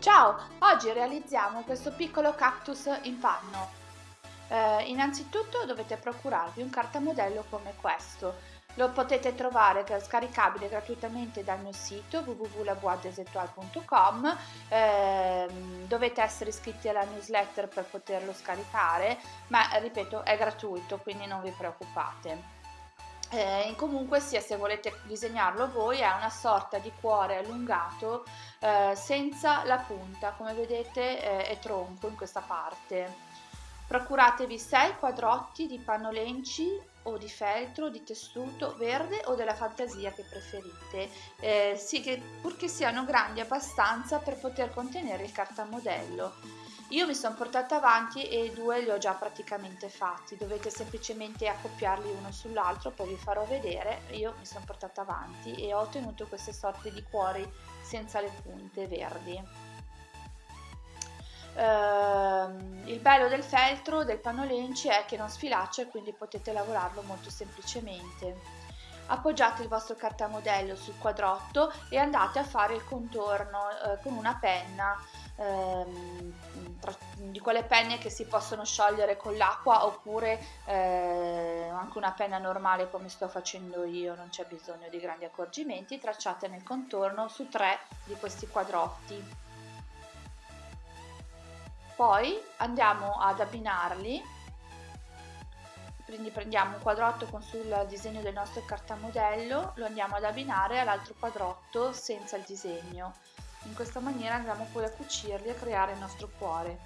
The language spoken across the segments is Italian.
Ciao, oggi realizziamo questo piccolo cactus in panno. Eh, innanzitutto dovete procurarvi un cartamodello come questo. Lo potete trovare scaricabile gratuitamente dal mio sito www.laboidesetual.com eh, dovete essere iscritti alla newsletter per poterlo scaricare ma ripeto è gratuito quindi non vi preoccupate. Eh, comunque sia se volete disegnarlo voi è una sorta di cuore allungato eh, senza la punta. Come vedete eh, è tronco in questa parte. Procuratevi 6 quadrotti di pannolenci o di feltro, di tessuto verde o della fantasia che preferite, eh, sì che, purché siano grandi abbastanza per poter contenere il cartamodello. Io mi sono portata avanti e due li ho già praticamente fatti, dovete semplicemente accoppiarli uno sull'altro, poi vi farò vedere, io mi sono portata avanti e ho ottenuto queste sorte di cuori senza le punte verdi. Uh, il bello del feltro del pannolenci è che non sfilaccia e quindi potete lavorarlo molto semplicemente. Appoggiate il vostro cartamodello sul quadrotto e andate a fare il contorno uh, con una penna ehm, di quelle penne che si possono sciogliere con l'acqua oppure eh, anche una penna normale come sto facendo io, non c'è bisogno di grandi accorgimenti, tracciate nel contorno su tre di questi quadrotti. Poi andiamo ad abbinarli. Quindi prendiamo un quadrotto con sul disegno del nostro cartamodello, lo andiamo ad abbinare all'altro quadrotto senza il disegno. In questa maniera andremo poi a cucirli e a creare il nostro cuore.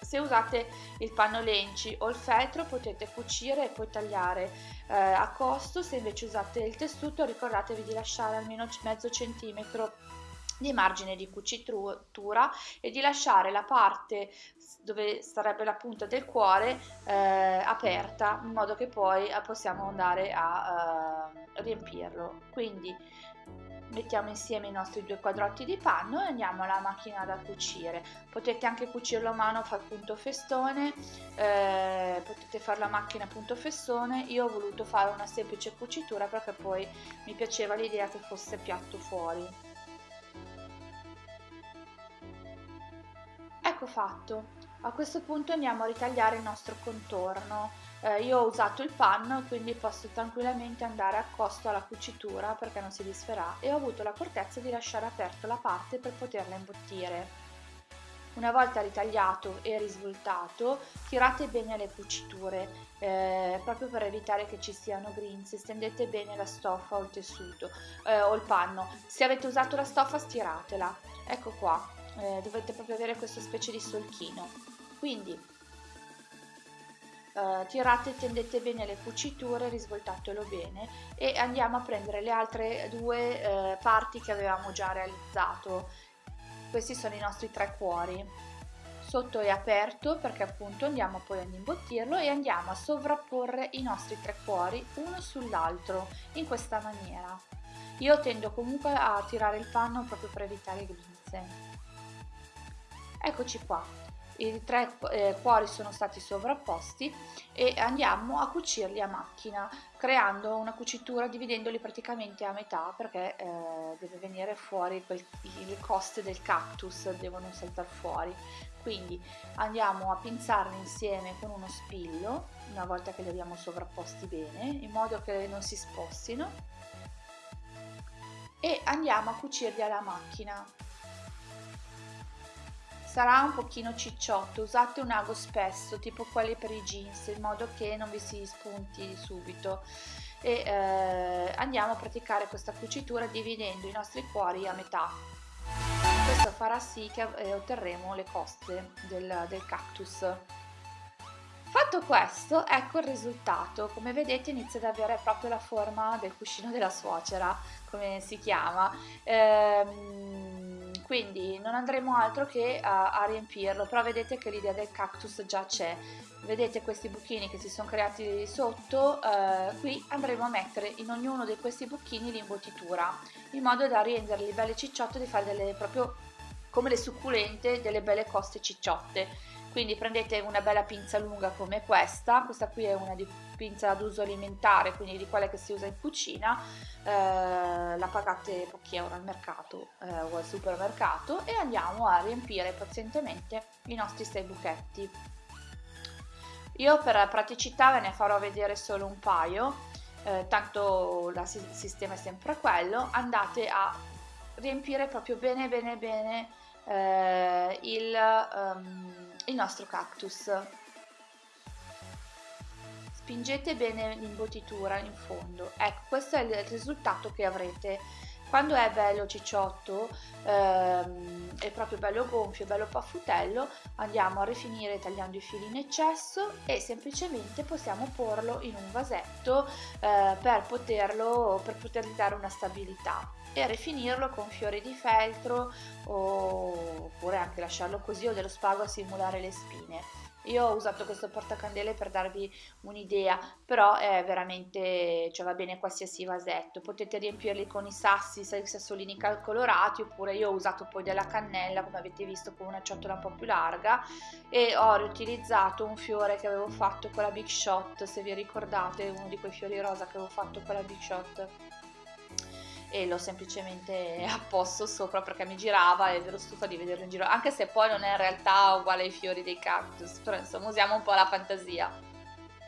Se usate il panno lenci o il feltro potete cucire e poi tagliare eh, a costo, se invece usate il tessuto ricordatevi di lasciare almeno mezzo centimetro di margine di cucitura e di lasciare la parte dove sarebbe la punta del cuore eh, aperta in modo che poi possiamo andare a eh, riempirlo. Quindi mettiamo insieme i nostri due quadrotti di panno e andiamo alla macchina da cucire. Potete anche cucirlo a mano far punto festone eh, potete fare la macchina punto festone. Io ho voluto fare una semplice cucitura perché poi mi piaceva l'idea che fosse piatto fuori fatto. A questo punto andiamo a ritagliare il nostro contorno. Eh, io ho usato il panno quindi posso tranquillamente andare a costo alla cucitura perché non si disferà e ho avuto l'accortezza di lasciare aperto la parte per poterla imbottire. Una volta ritagliato e risvoltato tirate bene le cuciture eh, proprio per evitare che ci siano grinze stendete bene la stoffa o il tessuto eh, o il panno. Se avete usato la stoffa stiratela. Ecco qua eh, dovete proprio avere questa specie di solchino quindi eh, tirate e tendete bene le cuciture, risvoltatelo bene e andiamo a prendere le altre due eh, parti che avevamo già realizzato. Questi sono i nostri tre cuori. Sotto è aperto perché appunto andiamo poi ad imbottirlo e andiamo a sovrapporre i nostri tre cuori uno sull'altro in questa maniera. Io tendo comunque a tirare il panno proprio per evitare grinze. Eccoci qua, i tre eh, cuori sono stati sovrapposti e andiamo a cucirli a macchina creando una cucitura dividendoli praticamente a metà perché eh, deve venire fuori quel, le coste del cactus devono saltare fuori. Quindi andiamo a pinzarli insieme con uno spillo una volta che li abbiamo sovrapposti bene in modo che non si spostino. E andiamo a cucirli alla macchina sarà un pochino cicciotto usate un ago spesso tipo quelli per i jeans in modo che non vi si spunti subito e eh, andiamo a praticare questa cucitura dividendo i nostri cuori a metà questo farà sì che eh, otterremo le coste del, del cactus Fatto questo, ecco il risultato. Come vedete inizia ad avere proprio la forma del cuscino della suocera, come si chiama. Ehm, quindi non andremo altro che a, a riempirlo però vedete che l'idea del cactus già c'è. Vedete questi buchini che si sono creati sotto eh, qui andremo a mettere in ognuno di questi buchini l'imbottitura in modo da renderli belli cicciotti e di fare delle proprio come le succulente delle belle coste cicciotte quindi prendete una bella pinza lunga come questa. Questa qui è una pinza ad uso alimentare quindi di quelle che si usa in cucina. Eh, la pagate pochi euro al mercato eh, o al supermercato. E andiamo a riempire pazientemente i nostri sei buchetti. Io per praticità ve ne farò vedere solo un paio. Eh, tanto il sistema è sempre quello. Andate a riempire proprio bene bene bene eh, il, um, il nostro cactus. Spingete bene l'imbottitura in fondo. Ecco questo è il risultato che avrete. Quando è bello cicciotto ehm, è proprio bello gonfio bello paffutello andiamo a rifinire tagliando i fili in eccesso e semplicemente possiamo porlo in un vasetto eh, per poterlo per potergli dare una stabilità e rifinirlo con fiori di feltro oppure anche lasciarlo così o dello spago a simulare le spine. Io ho usato questo portacandele per darvi un'idea però è veramente cioè va bene qualsiasi vasetto. Potete riempirli con i sassi i sassolini colorati oppure io ho usato poi della cannella come avete visto con una ciotola un po' più larga e ho riutilizzato un fiore che avevo fatto con la Big Shot se vi ricordate uno di quei fiori rosa che avevo fatto con la Big Shot e l'ho semplicemente apposto sopra perché mi girava e ero stufa di vederlo in giro anche se poi non è in realtà uguale ai fiori dei cactus però insomma usiamo un po' la fantasia.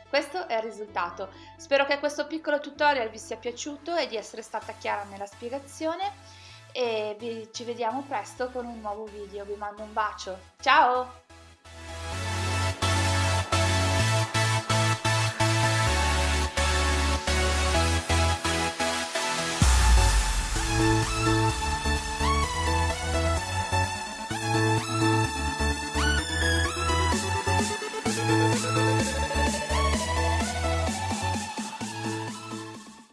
Questo è il risultato. Spero che questo piccolo tutorial vi sia piaciuto e di essere stata chiara nella spiegazione e vi, ci vediamo presto con un nuovo video. Vi mando un bacio. Ciao